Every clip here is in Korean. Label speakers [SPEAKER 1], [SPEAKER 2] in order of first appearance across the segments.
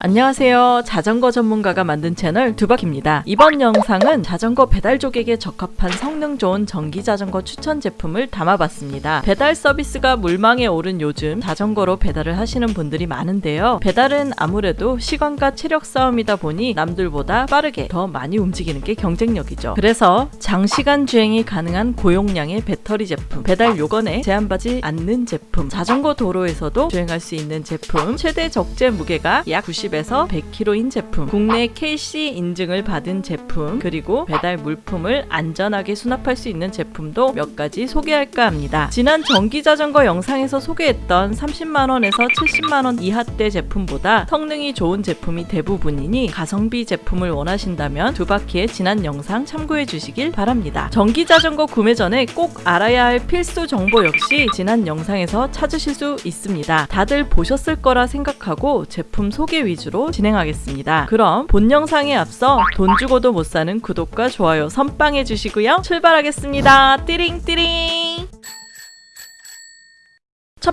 [SPEAKER 1] 안녕하세요. 자전거 전문가가 만든 채널 두박입니다. 이번 영상은 자전거 배달족에게 적합한 성능 좋은 전기 자전거 추천 제품을 담아봤습니다. 배달 서비스가 물망에 오른 요즘 자전거로 배달을 하시는 분들이 많은데요. 배달은 아무래도 시간과 체력 싸움이다 보니 남들보다 빠르게 더 많이 움직이는 게 경쟁력이죠. 그래서 장시간 주행이 가능한 고용량의 배터리 제품, 배달 요건에 제한받지 않는 제품, 자전거 도로에서도 주행할 수 있는 제품, 최대 적재 무게가 약 90 에서 100kg인 제품, 국내 KC 인증을 받은 제품, 그리고 배달 물품을 안전하게 수납할 수 있는 제품도 몇 가지 소개할까 합니다. 지난 전기 자전거 영상에서 소개했던 30만원에서 70만원 이하대 제품보다 성능이 좋은 제품이 대부분이니 가성비 제품을 원하신다면 두 바퀴의 지난 영상 참고해 주시길 바랍니다. 전기 자전거 구매 전에 꼭 알아야 할 필수 정보 역시 지난 영상에서 찾으실 수 있습니다. 다들 보셨을 거라 생각하고 제품 소개 위주 로 진행하겠습니다. 그럼 본 영상에 앞서 돈 주고도 못 사는 구독과 좋아요 선빵해 주시고요. 출발하겠습니다. 띠링띠링!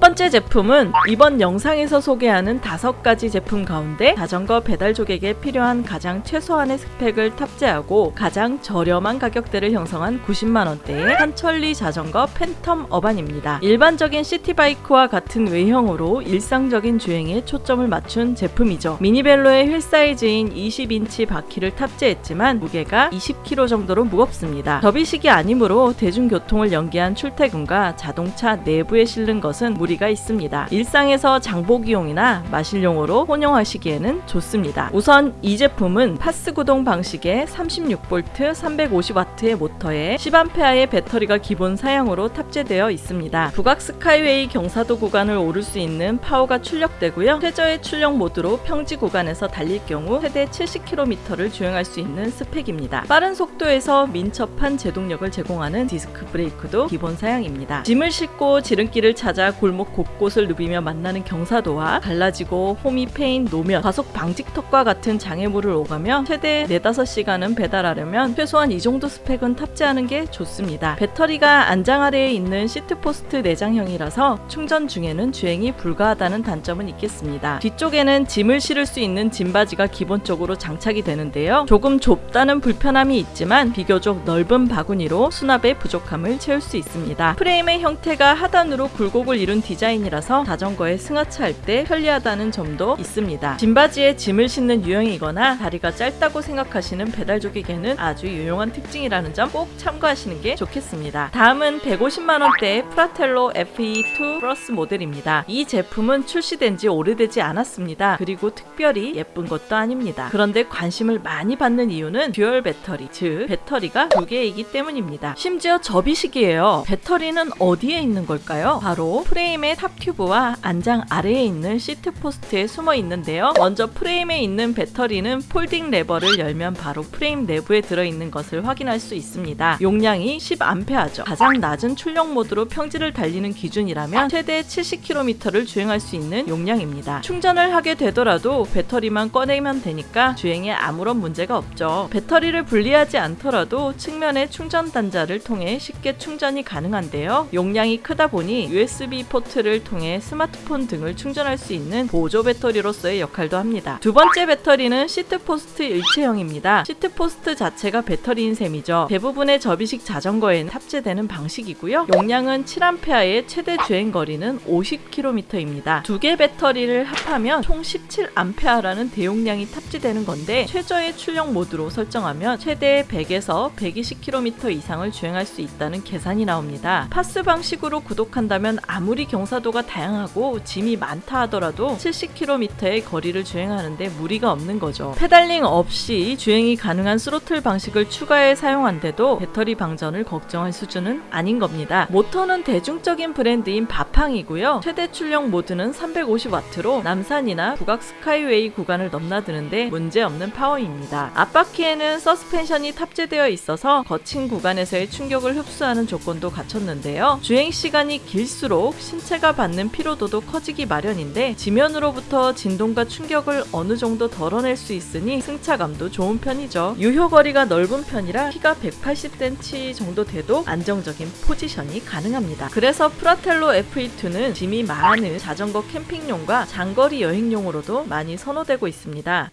[SPEAKER 1] 첫 번째 제품은 이번 영상에서 소개하는 다섯 가지 제품 가운데 자전거 배달족에게 필요한 가장 최소한의 스펙을 탑재하고 가장 저렴한 가격대를 형성한 90만원대의 삼천리 자전거 팬텀 어반입니다. 일반적인 city bike와 같은 외형으로 일상적인 주행에 초점을 맞춘 제품이죠. 미니벨로의 휠 사이즈인 20인치 바퀴를 탑재했지만 무게가 20kg 정도로 무겁습니다. 접이식이 아니므로 대중교통을 연계한 출퇴근과 자동차 내부에 싣는 것은 무리가 있습니다. 일상에서 장보기용이나 마실용으로 혼용하시기에는 좋습니다. 우선 이 제품은 PAS 구동 방식의 36V 350W의 모터에 10A의 배터리가 기본 사양으로 탑재되어 있습니다. 북악 스카이웨이 경사도 구간을 오를 수 있는 파워가 출력되고요. 최저의 출력 모드로 평지 구간에서 달릴 경우 최대 70km를 주행할 수 있는 스펙입니다. 빠른 속도에서 민첩한 제동력을 제공하는 디스크 브레이크도 기본 사양입니다. 짐을 싣고 지름길을 찾아 골목 곳곳을 누비며 만나는 경사도와 갈라지고 홈이 패인 노면, 과속 방지턱과 같은 장애물을 오가며 최대 4, 5시간은 배달하려면 최소한 이 정도 스펙은 탑재하는 게 좋습니다. 배터리가 안장 아래에 있는 seat post 내장형이라서 충전 중에는 주행이 불가하다는 단점은 있겠습니다. 뒤쪽에는 짐을 실을 수 있는 짐바지가 기본적으로 장착이 되는데요. 조금 좁다는 불편함이 있지만 비교적 넓은 바구니로 수납의 부족함을 채울 수 있습니다. 프레임의 형태가 하단으로 굴곡을 이룬 디자인이라서 자전거에 승하차할 때 편리하다는 점도 있습니다. 짐바지에 짐을 싣는 유형이거나 다리가 짧다고 생각하시는 배달족에게는 아주 유용한 특징이라는 점 꼭 참고하시는 게 좋겠습니다. 다음은 150만원대의 프라텔로 FE2 플러스 모델입니다. 이 제품은 출시된 지 오래되지 않았습니다. 그리고 특별히 예쁜 것도 아닙니다. 그런데 관심을 많이 받는 이유는 듀얼 배터리, 즉 배터리가 두 개이기 때문입니다. 심지어 접이식이에요. 배터리는 어디에 있는 걸까요? 바로 프레임의 top tube와 안장 아래에 있는 seat post에 숨어 있는데요. 먼저 프레임에 있는 배터리는 folding 레버를 열면 바로 프레임 내부에 들어있는 것을 확인할 수 있습니다. 용량이 10A죠. 가장 낮은 출력 모드로 평지를 달리는 기준이라면 최대 70km를 주행할 수 있는 용량입니다. 충전을 하게 되더라도 배터리만 꺼내면 되니까 주행에 아무런 문제가 없죠. 배터리를 분리하지 않더라도 측면의 충전 단자를 통해 쉽게 충전이 가능한데요. 용량이 크다 보니 USB 포트를 통해 스마트폰 등을 충전할 수 있는 보조 배터리로서의 역할도 합니다. 두 번째 배터리는 seat post 일체형입니다. seat post 자체가 배터리인 셈이죠. 대부분의 접이식 자전거에는 탑재되는 방식이고요. 용량은 7A의 최대 주행 거리는 50km입니다. 두 개 배터리를 합하면 총 17A라는 대용량이 탑재되는 건데 최저의 출력 모드로 설정하면 최대 100에서 120km 이상을 주행할 수 있다는 계산이 나옵니다. PAS 방식으로 구동한다면 아무리 경사도가 다양하고 짐이 많다 하더라도 70km의 거리를 주행하는데 무리가 없는 거죠. pedaling 없이 주행이 가능한 스로틀 방식을 추가해 사용한대도 배터리 방전을 걱정할 수준은 아닌 겁니다. 모터는 대중적인 브랜드인 바팡이고요. 최대 출력 모드는 350W로 남산이나 북악 스카이웨이 구간을 넘나드는데 문제없는 파워입니다. 앞바퀴에는 서스펜션이 탑재되어 있어서 거친 구간에서의 충격을 흡수하는 조건도 갖췄는데요. 주행 시간이 길수록 신체 차체가 받는 피로도도 커지기 마련인데 지면으로부터 진동과 충격을 어느 정도 덜어낼 수 있으니 승차감도 좋은 편이죠. 유효거리가 넓은 편이라 키가 180cm 정도 돼도 안정적인 포지션이 가능합니다. 그래서 프라텔로 FE2는 짐이 많은 자전거 캠핑용과 장거리 여행용으로도 많이 선호되고 있습니다.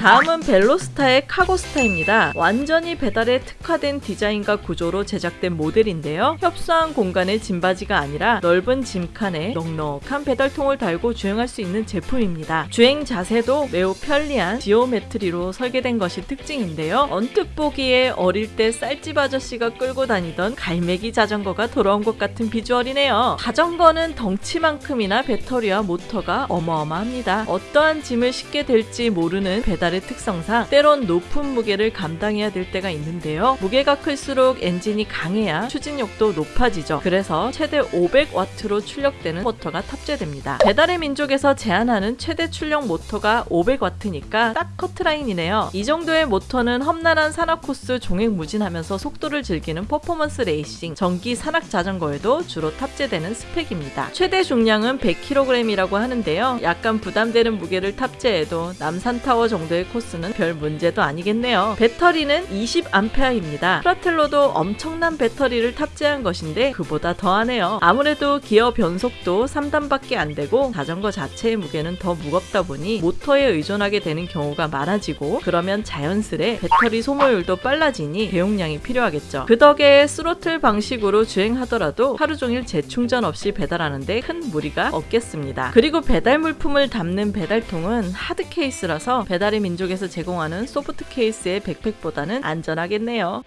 [SPEAKER 1] 다음은 벨로스타의 카고스타입니다. 완전히 배달에 특화된 디자인과 구조로 제작된 모델인데요. 협소한 공간의 짐받이가 아니라 넓은 짐칸에 넉넉한 배달통을 달고 주행할 수 있는 제품입니다. 주행 자세도 매우 편리한 geometry로 설계된 것이 특징인데요. 언뜻 보기에 어릴 때 쌀집 아저씨가 끌고 다니던 갈매기 자전거가 돌아온 것 같은 비주얼이네요. 자전거는 덩치만큼이나 배터리와 모터가 어마어마합니다. 어떠한 짐을 싣게 될지 모르는 배달 배달의 특성상 때론 높은 무게를 감당해야 될 때가 있는데요. 무게가 클수록 엔진이 강해야 추진력도 높아지죠. 그래서 최대 500와트로 출력되는 모터가 탑재됩니다. 배달의 민족에서 제한하는 최대 출력 모터가 500와트니까 딱 커트라인이네요. 이 정도의 모터는 험난한 산악 코스 종횡무진하면서 속도를 즐기는 퍼포먼스 레이싱, 전기 산악 자전거에도 주로 탑재되는 스펙입니다. 최대 중량은 100kg이라고 하는데요. 약간 부담되는 무게를 탑재해도 남산타워 정도의 정도의 코스는 별 문제도 아니겠네요. 배터리는 20A입니다. 프라텔로도 엄청난 배터리를 탑재한 것인데 그보다 더하네요. 아무래도 기어 변속도 3단밖에 안 되고 자전거 자체의 무게는 더 무겁다 보니 모터에 의존하게 되는 경우가 많아지고 그러면 자연스레 배터리 소모율도 빨라지니 대용량이 필요하겠죠. 그 덕에 스로틀 방식으로 주행하더라도 하루 종일 재충전 없이 배달하는데 큰 무리가 없겠습니다. 그리고 배달 물품을 담는 배달통은 hard case라서 배달의 민족에서 제공하는 soft case의 백팩보다는 안전하겠네요.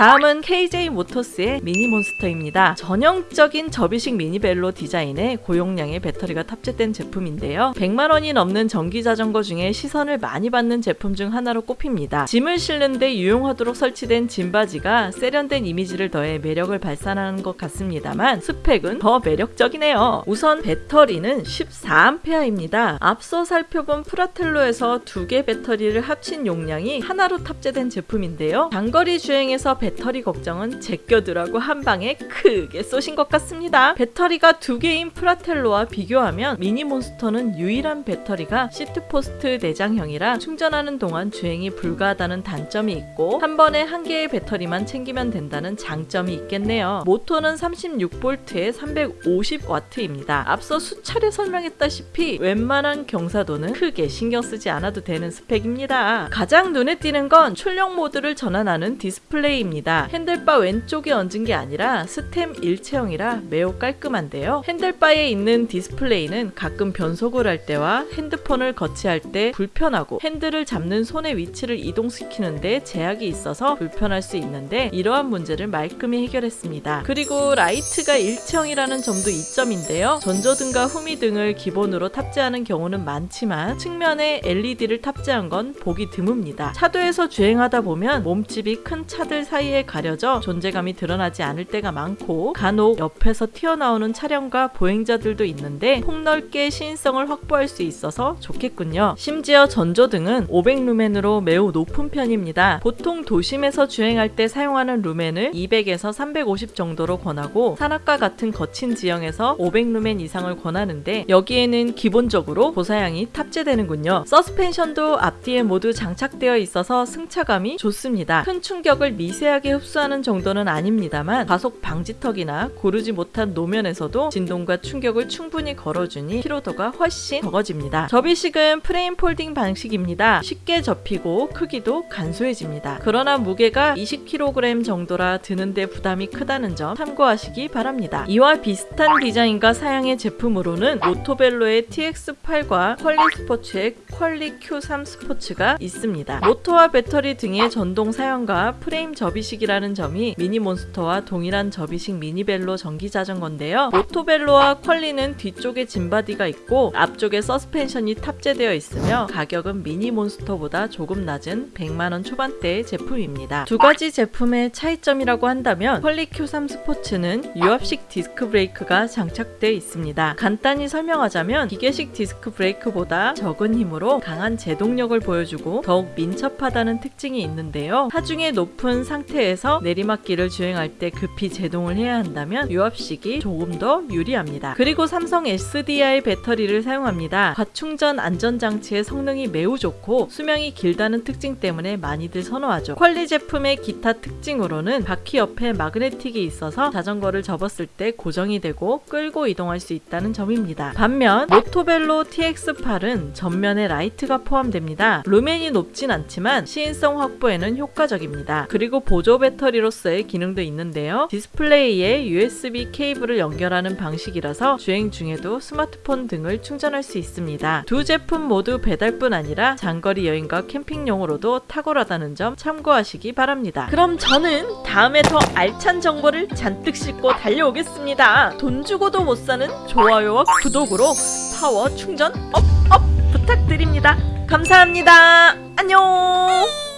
[SPEAKER 1] 다음은 KJ 모터스의 미니 몬스터입니다. 전형적인 접이식 미니벨로 디자인에 고용량의 배터리가 탑재된 제품인데요. 100만원이 넘는 전기 자전거 중에 시선을 많이 받는 제품 중 하나로 꼽힙니다. 짐을 실는 데 유용하도록 설치된 짐받이가 세련된 이미지를 더해 매력을 발산하는 것 같습니다만 스펙은 더 매력적이네요. 우선 배터리는 14A입니다. 앞서 살펴본 프라텔로에서 두 개 배터리를 합친 용량이 하나로 탑재된 제품인데요. 장거리 주행에서 배터리 걱정은 제껴두라고 한 방에 크게 쏘신 것 같습니다. 배터리가 두 개인 프라텔로와 비교하면 미니 몬스터는 유일한 배터리가 seat post 내장형이라 충전하는 동안 주행이 불가하다는 단점이 있고 한 번에 한 개의 배터리만 챙기면 된다는 장점이 있겠네요. 모터는 36V에 350W입니다. 앞서 수차례 설명했다시피 웬만한 경사도는 크게 신경 쓰지 않아도 되는 스펙입니다. 가장 눈에 띄는 건 출력 모드를 전환하는 디스플레이입니다. handlebar입니다. Handlebar 왼쪽에 얹은 게 아니라 stem 일체형이라 매우 깔끔한데요. handlebar에 있는 디스플레이는 가끔 변속을 할 때와 핸드폰을 거치할 때 불편하고 핸들을 잡는 손의 위치를 이동시키는데 제약이 있어서 불편할 수 있는데 이러한 문제를 말끔히 해결했습니다. 그리고 라이트가 일체형이라는 점도 이점인데요. 전조등과 후미등을 기본으로 탑재하는 경우는 많지만 측면에 LED를 탑재한 건 보기 드뭅니다. 차도에서 주행하다 보면 몸집이 큰 차들 사이 사이에 가려져 존재감이 드러나지 않을 때가 많고 간혹 옆에서 튀어나오는 차량과 보행자들도 있는데 폭넓게 시인성을 확보할 수 있어서 좋겠군요. 심지어 전조등은 500루멘으로 매우 높은 편입니다. 보통 도심에서 주행할 때 사용하는 루멘을 200에서 350 정도로 권하고 산악과 같은 거친 지형에서 500루멘 이상을 권하는데 여기에는 기본적으로 고사양이 탑재되는군요. 서스펜션도 앞뒤에 모두 장착되어 있어서 승차감이 좋습니다. 큰 충격을 미세 미세하게 흡수하는 정도는 아닙니다만 가속 방지턱이나 고르지 못한 노면에서도 진동과 충격을 충분히 걸러주니 피로도가 훨씬 적어집니다. 접이식은 프레임 folding 방식입니다. 쉽게 접히고 크기도 간소해집니다. 그러나 무게가 20kg 정도라 드는데 부담이 크다는 점 참고하시기 바랍니다. 이와 비슷한 디자인과 사양의 제품으로는 모토벨로의 TX8과 퀄리 스포츠의 퀄리 Q3 스포츠가 있습니다. 모터와 배터리 등의 전동 사양과 프레임 접이 접이식이라는 점이 미니몬스터와 동일한 접이식 미니벨로 전기자전거인데요. 모토벨로와 퀄리는 뒤쪽에 짐받이가 있고 앞쪽에 서스펜션이 탑재되어 있으며 가격은 미니몬스터보다 조금 낮은 100만원 초반대의 제품입니다. 두 가지 제품의 차이점이라고 한다면 퀄리 Q3 스포츠는 유압식 디스크 브레이크가 장착되어 있습니다. 간단히 설명하자면 기계식 디스크 브레이크보다 적은 힘으로 강한 제동력을 보여주고 더욱 민첩하다는 특징이 있는데요. 하중이 높은 상 상태에서 내리막길을 주행할 때 급히 제동을 해야 한다면 유압식이 조금 더 유리합니다. 그리고 삼성 SDI 배터리를 사용합니다. 과충전 안전장치의 성능이 매우 좋고 수명이 길다는 특징 때문에 많이들 선호하죠. 퀄리 제품의 기타 특징으로는 바퀴 옆에 마그네틱이 있어서 자전거를 접었을 때 고정이 되고 끌고 이동할 수 있다는 점입니다. 반면 모토벨로 TX8은 전면에 라이트가 포함됩니다. 루멘이 높진 않지만 시인성 확보에는 효과적입니다. 그리고 보조 배터리로서의 기능도 있는데요. 디스플레이에 USB 케이블을 연결하는 방식이라서 주행 중에도 스마트폰 등을 충전할 수 있습니다. 두 제품 모두 배달뿐 아니라 장거리 여행과 캠핑용으로도 탁월하다는 점 참고하시기 바랍니다. 그럼 저는 다음에 더 알찬 정보를 잔뜩 싣고 달려오겠습니다. 돈 주고도 못 사는 좋아요와 구독으로 파워 충전 업업 부탁드립니다. 감사합니다. 안녕.